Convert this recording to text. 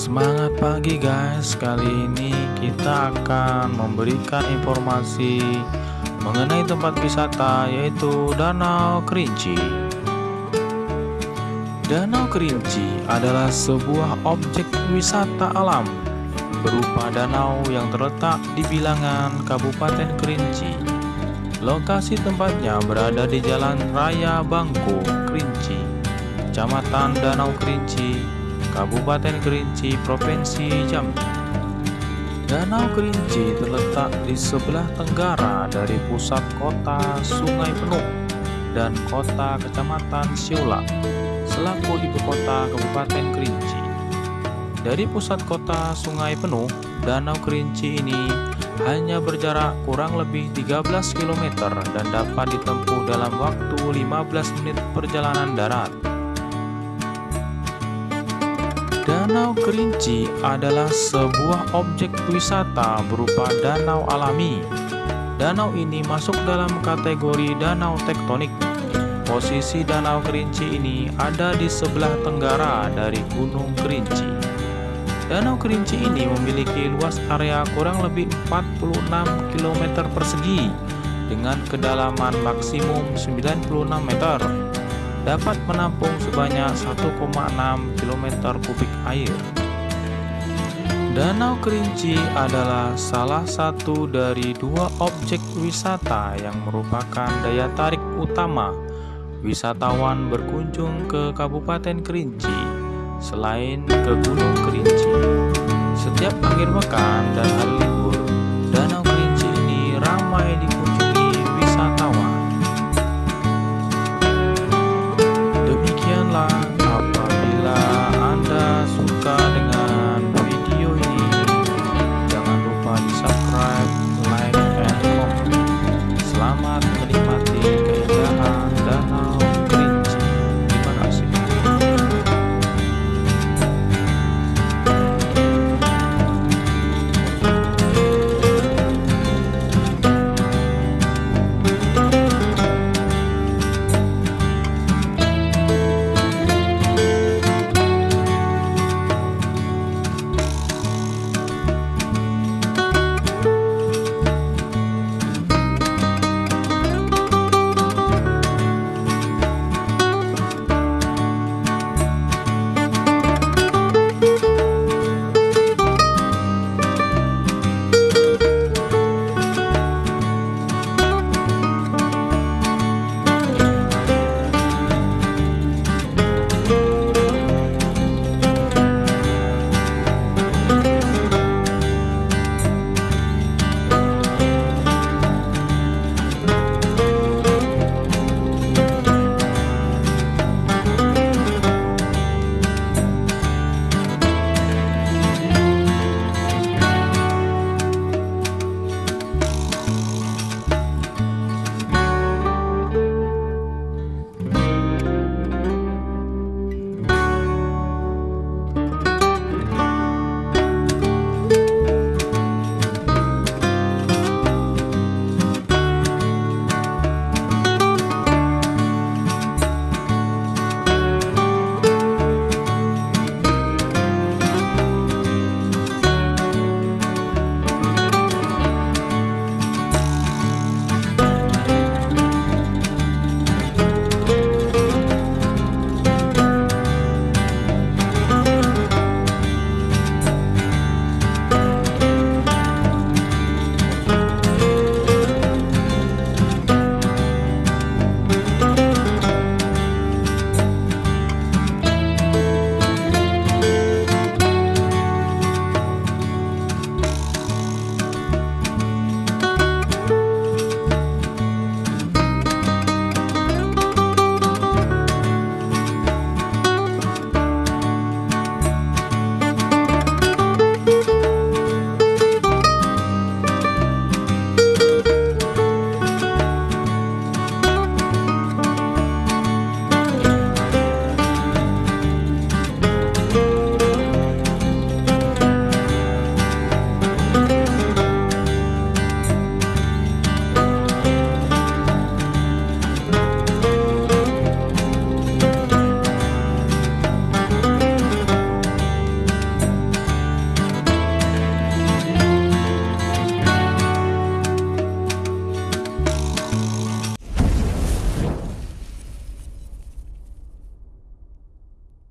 Semangat pagi guys, kali ini kita akan memberikan informasi mengenai tempat wisata yaitu Danau Kerinci. Danau Kerinci adalah sebuah objek wisata alam berupa danau yang terletak di bilangan Kabupaten Kerinci. Lokasi tempatnya berada di Jalan Raya Bangko, Kerinci, Kecamatan Danau Kerinci, Kabupaten Kerinci, Provinsi Jambi. Danau Kerinci terletak di sebelah tenggara dari pusat kota Sungai Penuh dan kota Kecamatan Siulak selaku ibu kota Kabupaten Kerinci. Dari pusat kota Sungai Penuh, Danau Kerinci ini hanya berjarak kurang lebih 13 km dan dapat ditempuh dalam waktu 15 menit perjalanan darat. Danau Kerinci adalah sebuah objek wisata berupa danau alami. Danau ini masuk dalam kategori danau tektonik. Posisi Danau Kerinci ini ada di sebelah tenggara dari Gunung Kerinci. Danau Kerinci ini memiliki luas area kurang lebih 46 km persegi dengan kedalaman maksimum 96 meter dapat menampung sebanyak 1,6 km kubik air. Danau Kerinci adalah salah satu dari dua objek wisata yang merupakan daya tarik utama wisatawan berkunjung ke Kabupaten Kerinci selain ke Gunung Kerinci. Setiap akhir pekan dan hari libur, Danau Kerinci ini ramai dikunjungi